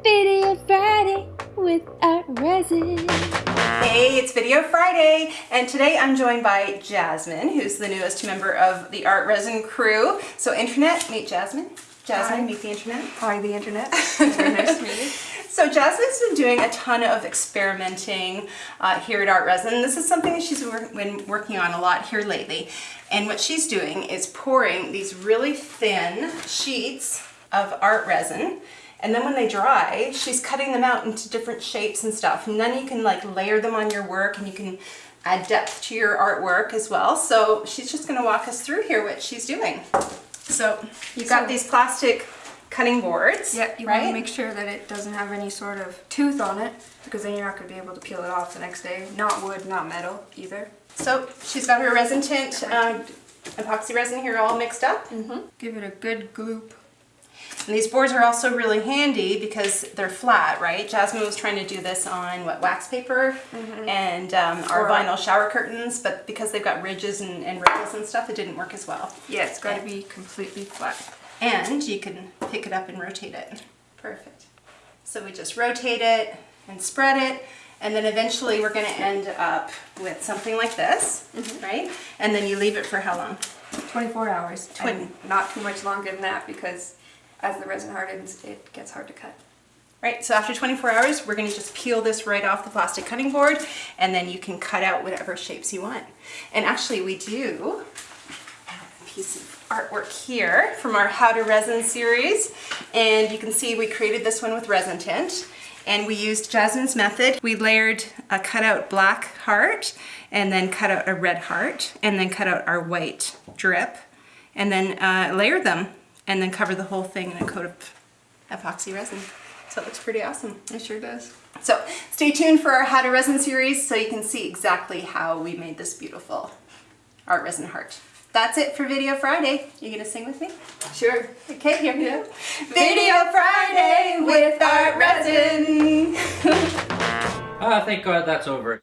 Video Friday with Art Resin. Hey, it's Video Friday, and today I'm joined by Jasmine, who's the newest member of the Art Resin crew. So, Internet, meet Jasmine. Jasmine, Hi. meet the Internet. Hi, the internet. Very nice to meet you. So Jasmine's been doing a ton of experimenting uh, here at Art Resin. This is something that she's wor- been working on a lot here lately. And what she's doing is pouring these really thin sheets of art resin. And then when they dry, she's cutting them out into different shapes and stuff. And then you can like layer them on your work and you can add depth to your artwork as well. So she's just gonna walk us through here what she's doing. So you've got these plastic cutting boards, Yeah, you right? want to make sure that it doesn't have any sort of tooth on it, because then you're not going to be able to peel it off the next day. Not wood, not metal either. So she's got her resin tint, um, epoxy resin here all mixed up. Mm -hmm. Give it a good gloop. And these boards are also really handy because they're flat, right? Jasmine was trying to do this on what wax paper and um, our Or- vinyl shower curtains, but because they've got ridges and, and ripples and stuff, it didn't work as well. Yeah, it's got to be completely flat. And you can pick it up and rotate it. Perfect. So we just rotate it and spread it, and then eventually we're going to end up with something like this, right? And then you leave it for how long? 24 hours. Twen- And not too much longer than that, because as the resin hardens, it gets hard to cut. Right, so after 24 hours, we're gonna just peel this right off the plastic cutting board and then you can cut out whatever shapes you want. And actually we do a piece of artwork here from our How to Resin series. And you can see we created this one with resin tint. And we used Jasmine's method. We layered a cutout black heart and then cut out a red heart and then cut out our white drip and then uh, layered them and then cover the whole thing in a coat of epoxy resin. So it looks pretty awesome. It sure does. So stay tuned for our How to Resin series so you can see exactly how we made this beautiful art resin heart. That's it for Video Friday. You gonna sing with me? Sure. Okay, here we go. Video Friday with art resin. Ah, thank God that's over.